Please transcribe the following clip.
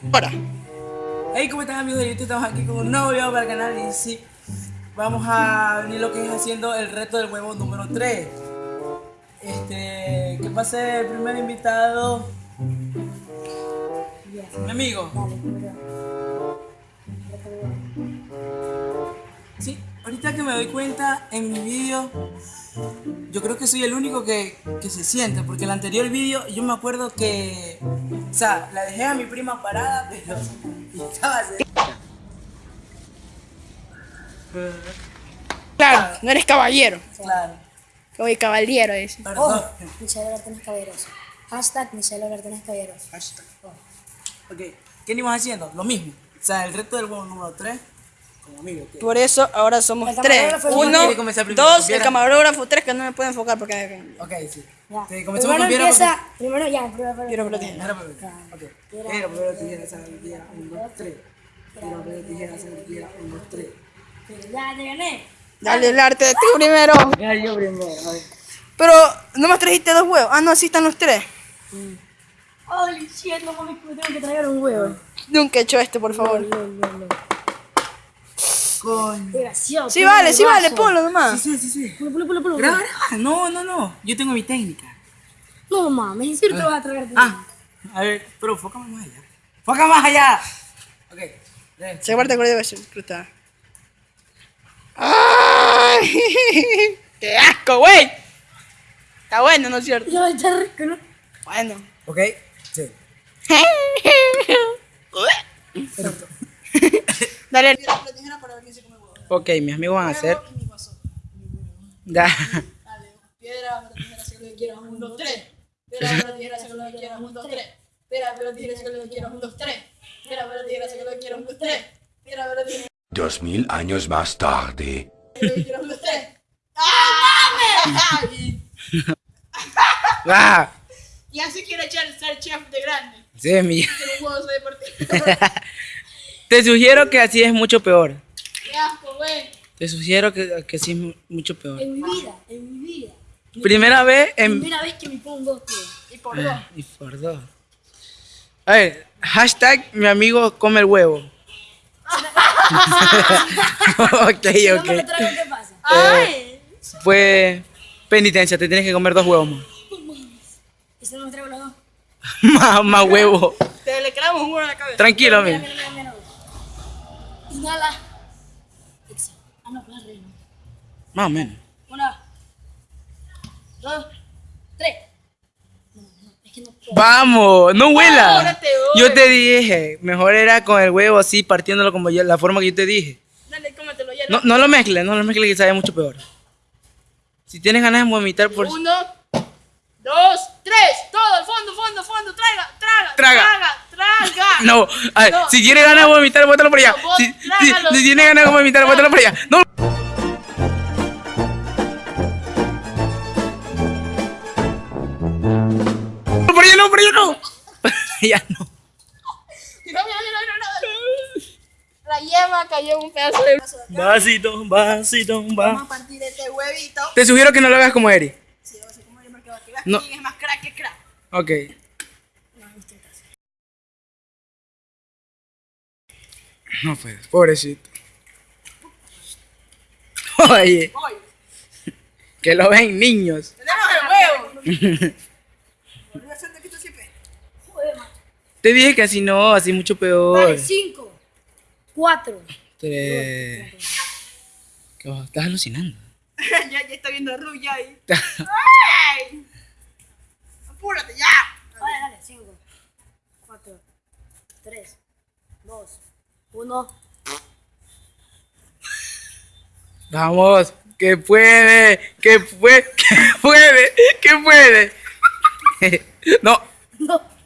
Ahora. Hey, ¿cómo están amigos de YouTube? Estamos aquí con un nuevo video para el canal y sí, vamos a venir lo que es haciendo el reto del huevo número 3. Este, que pase el primer invitado. Mi amigo. Sí, ahorita que me doy cuenta en mi vídeo, yo creo que soy el único que, que se siente, porque el anterior vídeo yo me acuerdo que, o sea, la dejé a mi prima parada, pero estaba así. Claro, no eres caballero. Claro, Oye, caballero es. perdón. Oh, Michelle Bertón caballeroso. Hashtag Michelle Bertón caballeroso. Hashtag. Ok, ¿qué íbamos haciendo? Lo mismo. O sea, el reto del huevo número 3, como amigo. que- Por eso ahora somos El tres. camarógrafo Uno, quiere comenzar primero. dos, el Viera. camarógrafo, tres que no me pueden enfocar porque. Ok, sí. Ya. Sí, comenzamos Primero con empieza. Primero ya. Primero, primero. Quiero que Piedra, papel. Ok. Piedra, papel, tijera, sal, tijera, un, dos, tres. Piedra, papel, tijera, sal, tijera, un, dos, tres. Ya te gané. Dale el arte de ti primero. Ya, yo primero. a ver. Pero, ¿no me trajiste dos huevos? Ah, no, así están los tres. Holy shit, no mames, tengo que traer un huevo. Nunca he hecho esto, por favor. No, no, no. Coño. Gracioso. Sí, vale, sí, vale, ponlo nomás. Sí, sí, sí. Pulo, pulo, pulo, pulo. Graba, graba. No, no, no. Yo tengo mi técnica. No mames, en serio te vas a traer. Ah, a ver, pero fócame más allá. ¡Foca más allá! Ok. Se parte de ser cruzada. ¡Ay! ¡Qué asco, güey! Está bueno, ¿no es cierto? Ya está rico, ¿no? Bueno. Ok. Sí. Dale el para ver quién se come huevo. Ok, mis amigos van a hacer. Ya. Piedra, pero tijera, saca lo que quieras, un, dos, tres. Piedra, pero tijera, saca lo que quieras, un, dos, tres. Piedra, pero tijera, saca lo que quieras, un, dos, tres. Piedra, pero tijera, saca lo que quieras, un, dos, tres. Piedra, pero tijera, Dos mil años más tarde. lo. ¡Ah, mames! Ah, Y así quiere echar ser chef de grande. sí, mi. Te sugiero que así es mucho peor. ¡Qué asco, güey! Te sugiero que, que sí es mu- mucho peor. En mi vida, en mi vida. Primera vez en. Primera vez que me pongo tío. Y por dos. Y por dos. A ver, hashtag mi amigo come el huevo. ok, No ok. me lo traigo, ¿qué pasa? ¡Ay! Pues penitencia, te tienes que comer dos huevos más. ¿Y si no me traigo los dos? más, más huevo. Te le clavamos un huevo en la cabeza. Tranquilo, Mira, amigo. mira, mira, mira. Inhala. Exhala. Ah, no. Más o menos. Una. Dos. Tres. No, no, es que no puedo. Vamos, no huela. Ahora te doy. Yo te dije, mejor era con el huevo así, partiéndolo como yo, la forma que yo te dije. Dale, cómetelo ya. No, no lo mezcles, no lo mezcles que sabe mucho peor. Si tienes ganas de vomitar por... Uno, dos, tres. Todo, al fondo, fondo, fondo. Traga. traga, traga. No, a ver, No. si tienes ganas de vomitar, bótalo por allá. No, Si, si, si tienes ganas de vomitar, bótalo por allá. No. Por allá no, por allá no. ya no. Mira, mira, mira. La yema cayó en un pedazo de. Vasito, vasito, Vamos va. a partir de este huevito. Te sugiero que no lo hagas como Eri. Sí, vamos a comer porque va a quedar No. es más crack que crack. Ok. No puedes, pobrecito. Oye, que lo ven niños. tenemos el huevo. A. Te dije que así no, así mucho peor. Vale, cinco. Cuatro. Tres. ¿Qué va? Estás alucinando. ya, ya está viendo rulla ahí. ¡Ay! Apúrate ya. Vale, dale. Cinco. Cuatro. Tres. Dos. Uno. Vamos, que puede, que puede, que puede, que puede. no, No.